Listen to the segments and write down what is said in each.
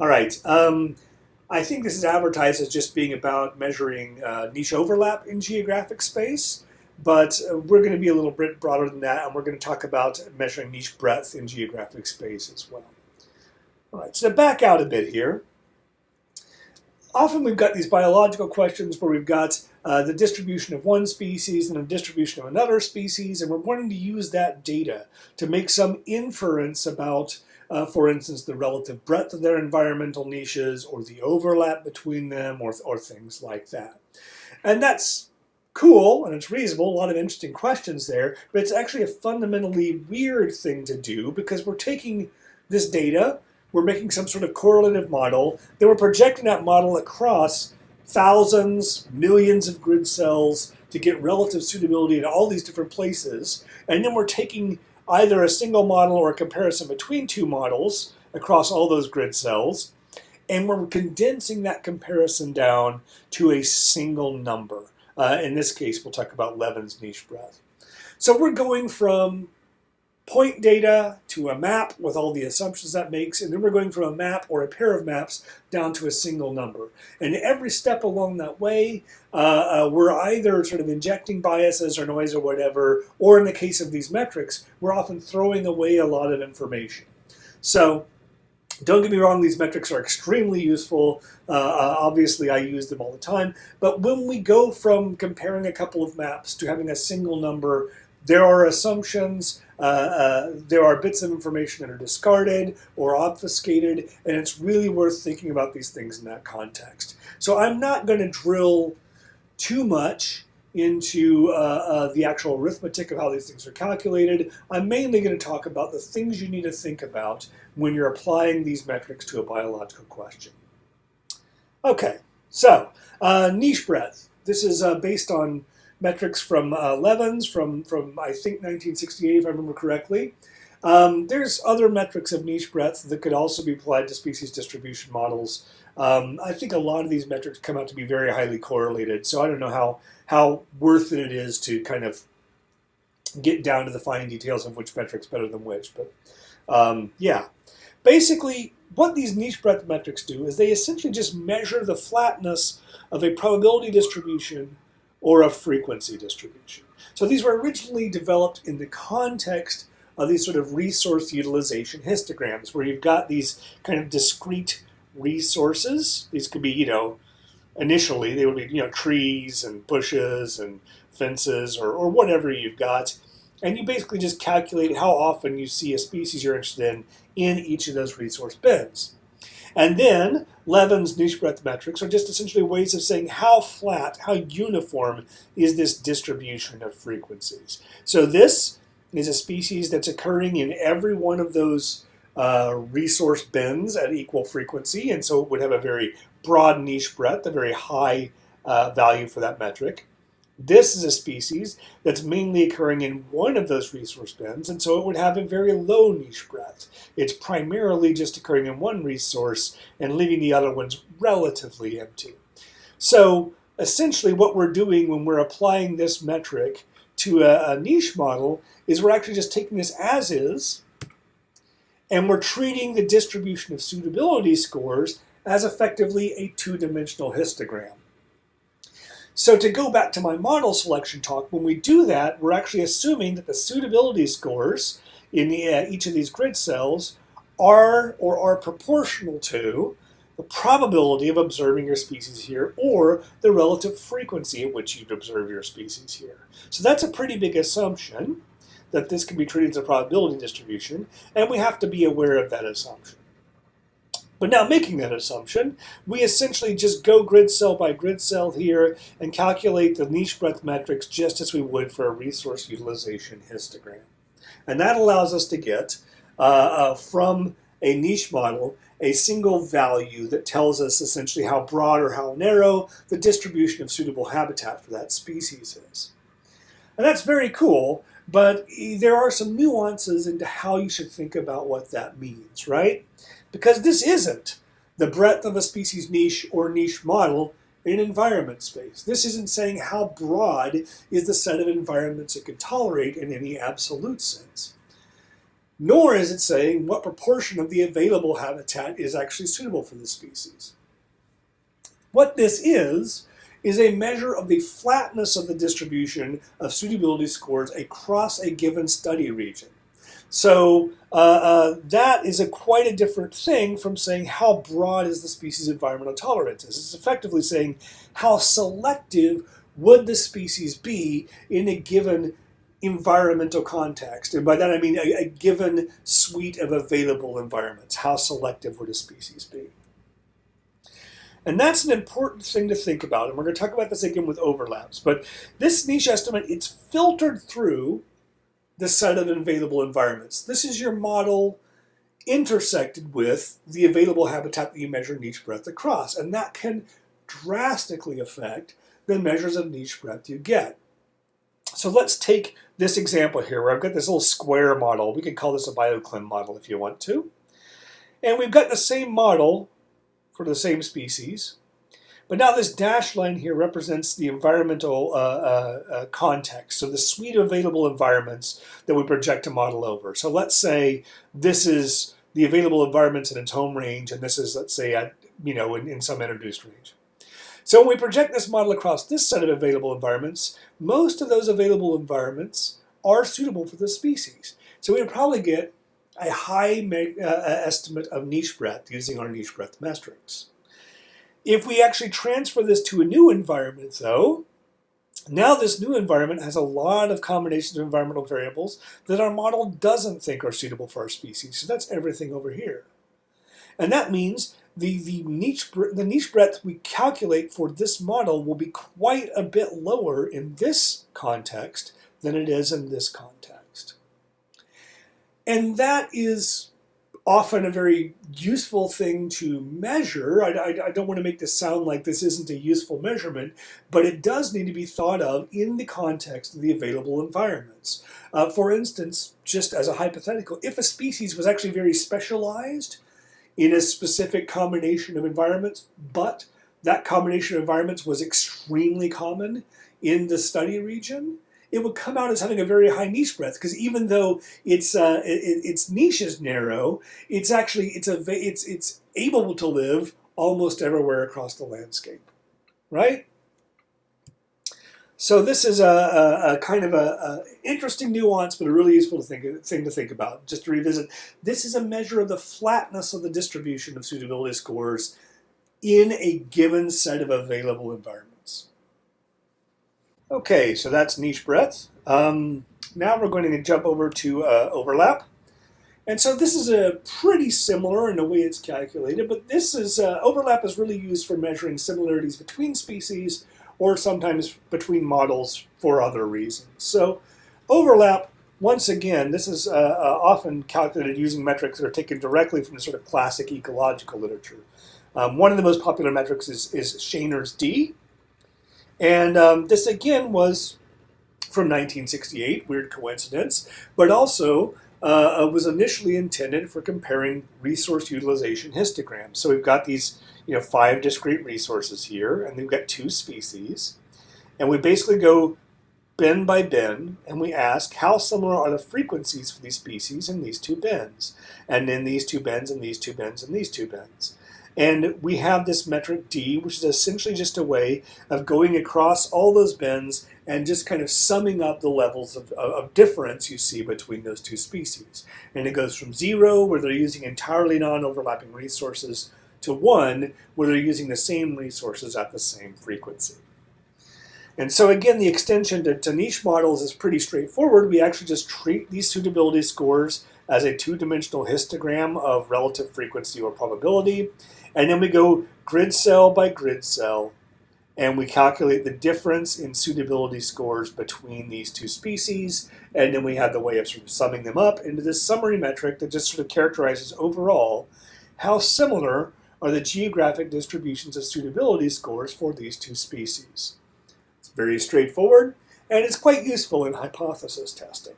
All right. Um, I think this is advertised as just being about measuring uh, niche overlap in geographic space, but uh, we're going to be a little bit broader than that, and we're going to talk about measuring niche breadth in geographic space as well. All right, so back out a bit here, often we've got these biological questions where we've got uh, the distribution of one species and the distribution of another species, and we're wanting to use that data to make some inference about uh, for instance, the relative breadth of their environmental niches or the overlap between them or, or things like that. And that's cool and it's reasonable, a lot of interesting questions there, but it's actually a fundamentally weird thing to do because we're taking this data, we're making some sort of correlative model, then we're projecting that model across thousands, millions of grid cells to get relative suitability in all these different places, and then we're taking either a single model or a comparison between two models across all those grid cells, and we're condensing that comparison down to a single number. Uh, in this case, we'll talk about Levins' niche breadth. So we're going from point data to a map with all the assumptions that makes, and then we're going from a map or a pair of maps down to a single number. And every step along that way, uh, uh, we're either sort of injecting biases or noise or whatever, or in the case of these metrics, we're often throwing away a lot of information. So don't get me wrong, these metrics are extremely useful. Uh, uh, obviously, I use them all the time. But when we go from comparing a couple of maps to having a single number, there are assumptions, uh, uh, there are bits of information that are discarded or obfuscated, and it's really worth thinking about these things in that context. So I'm not going to drill too much into uh, uh, the actual arithmetic of how these things are calculated. I'm mainly going to talk about the things you need to think about when you're applying these metrics to a biological question. Okay, so uh, niche breadth. This is based on metrics from uh, Levins from, from, I think, 1968, if I remember correctly. Um, there's other metrics of niche breadth that could also be applied to species distribution models. Um, I think a lot of these metrics come out to be very highly correlated, so I don't know how, how worth it it is to kind of get down to the fine details of which metric's better than which. But um, yeah, basically what these niche breadth metrics do is they essentially just measure the flatness of a probability distribution or a frequency distribution. So these were originally developed in the context of these sort of resource utilization histograms, where you've got these kind of discrete resources. These could be, you know, initially they would be, you know, trees and bushes and fences or, or whatever you've got. And you basically just calculate how often you see a species you're interested in in each of those resource bins. And then Levins' niche breadth metrics are just essentially ways of saying how flat, how uniform is this distribution of frequencies. So this is a species that's occurring in every one of those uh, resource bins at equal frequency, and so it would have a very broad niche breadth, a very high uh, value for that metric. This is a species that's mainly occurring in one of those resource bins, and so it would have a very low niche breadth. It's primarily just occurring in one resource and leaving the other ones relatively empty. So essentially what we're doing when we're applying this metric to a, a niche model is we're actually just taking this as is, and we're treating the distribution of suitability scores as effectively a two-dimensional histogram. So to go back to my model selection talk, when we do that, we're actually assuming that the suitability scores in the, uh, each of these grid cells are or are proportional to the probability of observing your species here or the relative frequency at which you'd observe your species here. So that's a pretty big assumption that this can be treated as a probability distribution, and we have to be aware of that assumption. But now making that assumption, we essentially just go grid cell by grid cell here and calculate the niche breadth metrics just as we would for a resource utilization histogram. And that allows us to get uh, uh, from a niche model a single value that tells us essentially how broad or how narrow the distribution of suitable habitat for that species is. And that's very cool, but there are some nuances into how you should think about what that means, right? because this isn't the breadth of a species niche or niche model in environment space. This isn't saying how broad is the set of environments it can tolerate in any absolute sense. nor is it saying what proportion of the available habitat is actually suitable for the species. What this is, is a measure of the flatness of the distribution of suitability scores across a given study region. So uh, uh, that is a quite a different thing from saying how broad is the species environmental tolerances. It's effectively saying how selective would the species be in a given environmental context. And by that I mean a, a given suite of available environments. How selective would a species be? And that's an important thing to think about. And we're going to talk about this again with overlaps. But this niche estimate, it's filtered through the set of available environments. This is your model intersected with the available habitat that you measure niche breadth across. And that can drastically affect the measures of niche breadth you get. So let's take this example here where I've got this little square model. We can call this a bioclim model if you want to. And we've got the same model for the same species. But now this dashed line here represents the environmental uh, uh, uh, context, so the suite of available environments that we project a model over. So let's say this is the available environments in its home range, and this is, let's say, at, you know, in, in some introduced range. So when we project this model across this set of available environments, most of those available environments are suitable for this species. So we would probably get a high uh, uh, estimate of niche breadth using our niche breadth metrics. If we actually transfer this to a new environment, though, now this new environment has a lot of combinations of environmental variables that our model doesn't think are suitable for our species. So that's everything over here. And that means the, the, niche, the niche breadth we calculate for this model will be quite a bit lower in this context than it is in this context. And that is often a very useful thing to measure. I, I, I, don't want to make this sound like this isn't a useful measurement, but it does need to be thought of in the context of the available environments. Uh, for instance, just as a hypothetical, if a species was actually very specialized in a specific combination of environments, but that combination of environments was extremely common in the study region, it would come out as having a very high niche breadth because even though its uh, it, its niche is narrow, it's actually it's a it's it's able to live almost everywhere across the landscape, right? So this is a, a, a kind of a, a, interesting nuance, but a really useful thing to think about. Just to revisit, this is a measure of the flatness of the distribution of suitability scores in a given set of available environments. Okay, so that's niche breadth. Um, now we're going to jump over to uh, overlap. And so this is a pretty similar in the way it's calculated, but this is uh, overlap is really used for measuring similarities between species or sometimes between models for other reasons. So overlap, once again, this is uh, uh often calculated using metrics that are taken directly from the sort of classic ecological literature. Um, one of the most popular metrics is, is Schoener's D, and um, this again was from 1968, weird coincidence, but also uh, was initially intended for comparing resource utilization histograms. So we've got these you know, five discrete resources here, and we've got two species. And we basically go bin by bin, and we ask how similar are the frequencies for these species in these two bins, and in these two bins, and these two bins, and these two bins. And we have this metric D, which is essentially just a way of going across all those bins and just kind of summing up the levels of, of, difference you see between those two species. And it goes from zero, where they're using entirely non-overlapping resources, to one, where they're using the same resources at the same frequency. And so again, the extension to, to niche models is pretty straightforward. We actually just treat these suitability scores as a two-dimensional histogram of relative frequency or probability. And then we go grid cell by grid cell, and we calculate the difference in suitability scores between these two species. And then we have the way of sort of summing them up into this summary metric that just sort of characterizes overall how similar are the geographic distributions of suitability scores for these two species. It's very straightforward, and it's quite useful in hypothesis testing.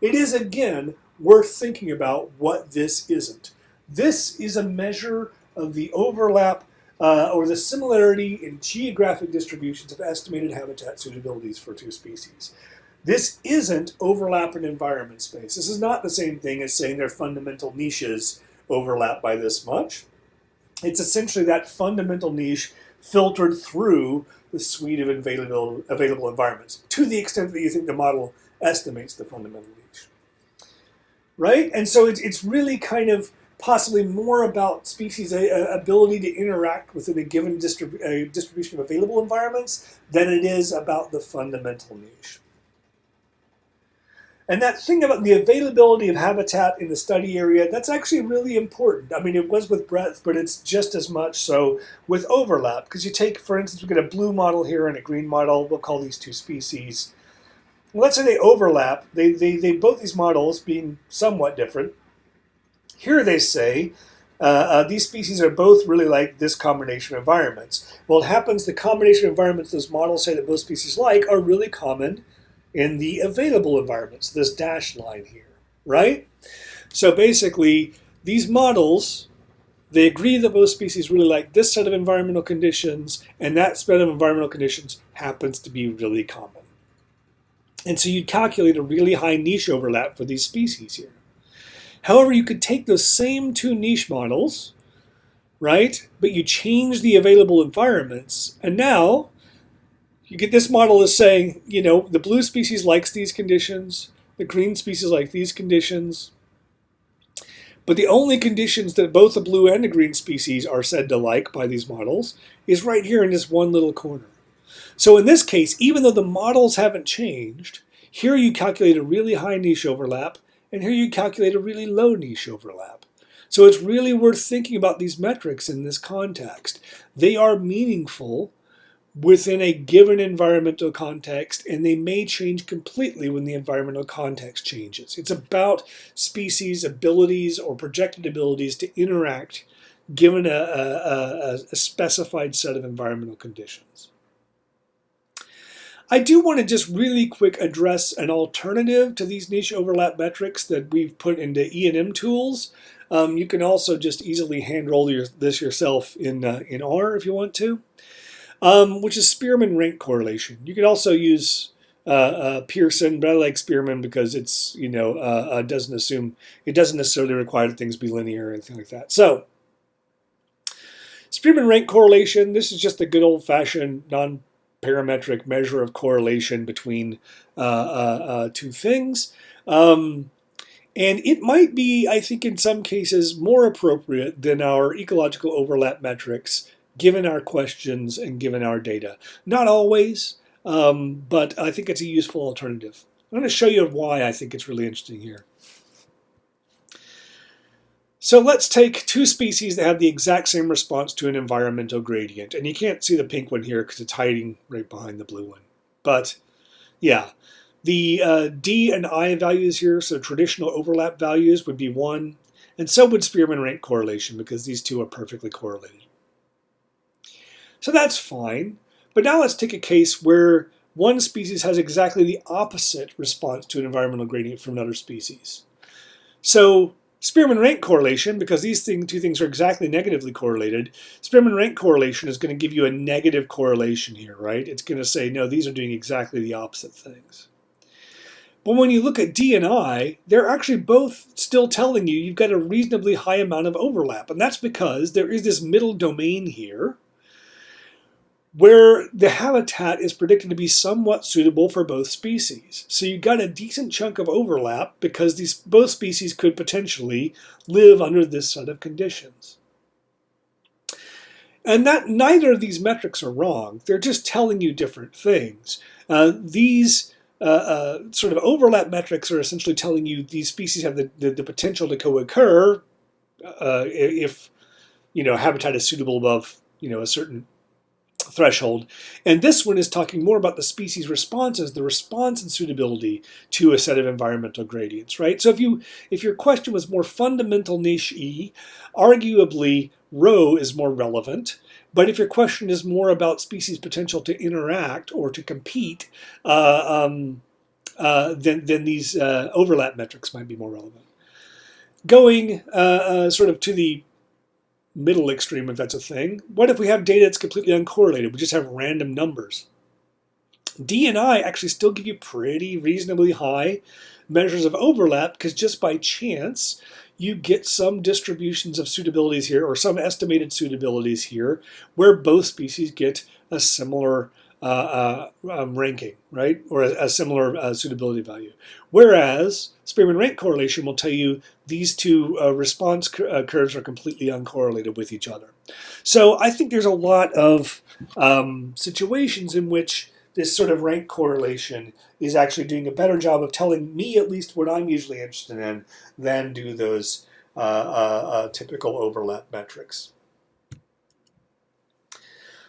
It is, again, worth thinking about what this isn't. This is a measure of the overlap uh, or the similarity in geographic distributions of estimated habitat suitabilities for two species. This isn't overlap in environment space. This is not the same thing as saying their fundamental niches overlap by this much. It's essentially that fundamental niche filtered through the suite of available, available environments to the extent that you think the model estimates the fundamental niche. Right? And so it's, it's really kind of possibly more about species' ability to interact within a given distrib distribution of available environments than it is about the fundamental niche. And that thing about the availability of habitat in the study area, that's actually really important. I mean, it was with breadth, but it's just as much so with overlap. Because you take, for instance, we've got a blue model here and a green model. We'll call these two species. let's say they overlap. They, they, they both these models being somewhat different. Here they say uh, uh, these species are both really like this combination of environments. Well, it happens the combination of environments those models say that both species like are really common in the available environments, this dashed line here, right? So basically, these models, they agree that both species really like this set of environmental conditions, and that set of environmental conditions happens to be really common. And so you'd calculate a really high niche overlap for these species here. However, you could take those same two niche models, right, but you change the available environments, and now you get this model is saying, you know, the blue species likes these conditions, the green species like these conditions, but the only conditions that both the blue and the green species are said to like by these models is right here in this one little corner. So in this case, even though the models haven't changed, here you calculate a really high niche overlap, and here you calculate a really low niche overlap. So it's really worth thinking about these metrics in this context. They are meaningful within a given environmental context, and they may change completely when the environmental context changes. It's about species' abilities or projected abilities to interact given a, a, a specified set of environmental conditions. I do want to just really quick address an alternative to these niche overlap metrics that we've put into ENMTools. Um, you can also just easily hand roll your, this yourself in, uh, in R if you want to um, which is Spearman rank correlation. You could also use uh, uh, Pearson, but I like Spearman because it's you know uh, uh, doesn't assume it doesn't necessarily require that things be linear or anything like that. So Spearman rank correlation. This is just a good old fashioned non parametric measure of correlation between uh, uh, two things. Um, and it might be, I think, in some cases more appropriate than our ecological overlap metrics given our questions and given our data. Not always, um, but I think it's a useful alternative. I'm going to show you why I think it's really interesting here. So let's take two species that have the exact same response to an environmental gradient. And you can't see the pink one here because it's hiding right behind the blue one. But yeah, the uh, D and I values here, so traditional overlap values would be 1. And so would Spearman rank correlation because these two are perfectly correlated. So that's fine. But now let's take a case where one species has exactly the opposite response to an environmental gradient from another species. So Spearman rank correlation, because these thing, two things are exactly negatively correlated, Spearman rank correlation is going to give you a negative correlation here, right? It's going to say, no, these are doing exactly the opposite things. But when you look at D and I, they're actually both still telling you you've got a reasonably high amount of overlap. And that's because there is this middle domain here where the habitat is predicted to be somewhat suitable for both species. So you've got a decent chunk of overlap because these both species could potentially live under this set of conditions. And that neither of these metrics are wrong. They're just telling you different things. Uh, these uh, uh, sort of overlap metrics are essentially telling you these species have the, the, the potential to co-occur uh, if you know habitat is suitable above you know a certain threshold. And this one is talking more about the species responses, the response and suitability to a set of environmental gradients, right? So if you if your question was more fundamental niche E, arguably rho is more relevant. But if your question is more about species potential to interact or to compete, uh, um, uh, then, then these uh, overlap metrics might be more relevant. Going uh, uh, sort of to the middle extreme, if that's a thing. What if we have data that's completely uncorrelated? We just have random numbers. D and I actually still give you pretty reasonably high measures of overlap because just by chance you get some distributions of suitabilities here or some estimated suitabilities here where both species get a similar uh, uh, um, ranking, right? Or a, a similar uh, suitability value. Whereas Spearman rank correlation will tell you these two uh, response uh, curves are completely uncorrelated with each other. So I think there's a lot of um, situations in which this sort of rank correlation is actually doing a better job of telling me at least what I'm usually interested in than do those uh, typical overlap metrics.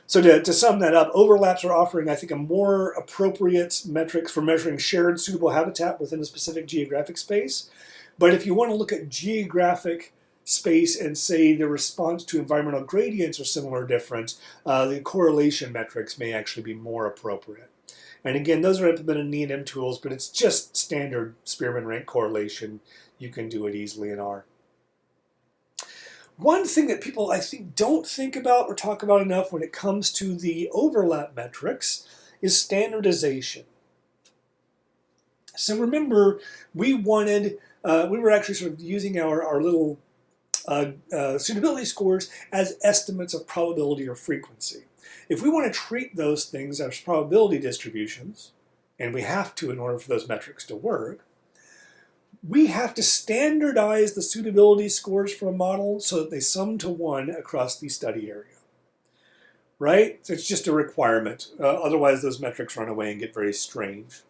So to, to sum that up, overlaps are offering, I think, a more appropriate metrics for measuring shared suitable habitat within a specific geographic space. But if you want to look at geographic space and say the response to environmental gradients are similar or different, uh, the correlation metrics may actually be more appropriate. And again, those are implemented in ENMTools, but it's just standard Spearman rank correlation. You can do it easily in R. One thing that people, I think, don't think about or talk about enough when it comes to the overlap metrics is standardization. So remember, we wanted, uh, we were actually sort of using our, our little uh, uh, suitability scores as estimates of probability or frequency. If we want to treat those things as probability distributions, and we have to in order for those metrics to work, we have to standardize the suitability scores for a model so that they sum to one across the study area. Right? So it's just a requirement. Uh, otherwise, those metrics run away and get very strange.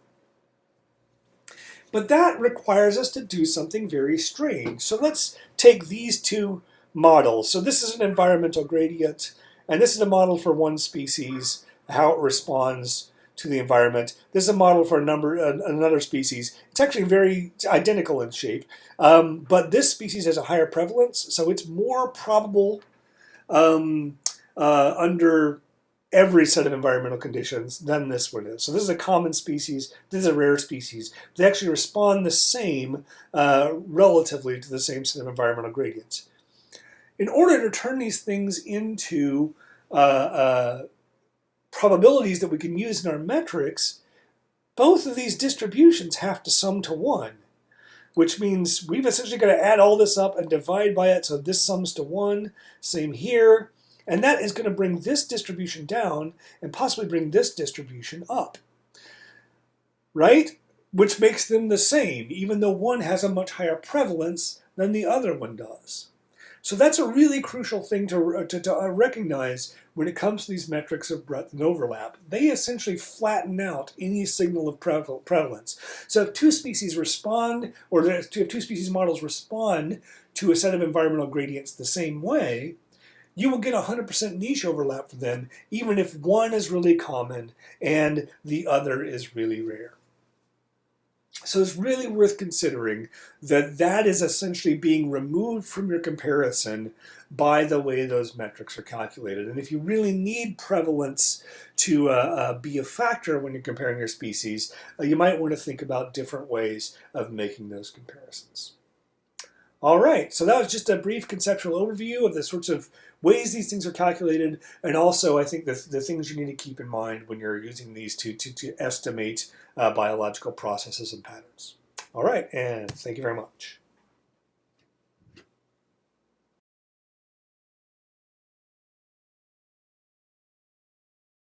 But that requires us to do something very strange. So let's take these two models. So this is an environmental gradient, and this is a model for one species, how it responds to the environment. This is a model for a number uh, another species. It's actually very identical in shape, um, but this species has a higher prevalence, so it's more probable um, uh, under every set of environmental conditions than this one is. So this is a common species, this is a rare species. They actually respond the same uh, relatively to the same set of environmental gradients. In order to turn these things into uh, uh, probabilities that we can use in our metrics, both of these distributions have to sum to 1, which means we've essentially got to add all this up and divide by it, so this sums to 1. Same here. And that is going to bring this distribution down and possibly bring this distribution up. Right? Which makes them the same, even though one has a much higher prevalence than the other one does. So that's a really crucial thing to, to, to, uh, recognize when it comes to these metrics of breadth and overlap. They essentially flatten out any signal of prevalence. So if two species respond, or if two species models respond to a set of environmental gradients the same way, you will get 100% niche overlap for them, even if one is really common and the other is really rare. So it's really worth considering that that is essentially being removed from your comparison by the way those metrics are calculated. And if you really need prevalence to uh, uh, be a factor when you're comparing your species, uh, you might want to think about different ways of making those comparisons. All right, so that was just a brief conceptual overview of the sorts of ways these things are calculated, and also I think the, the things you need to keep in mind when you're using these to, to, to estimate uh, biological processes and patterns. All right, and thank you very much.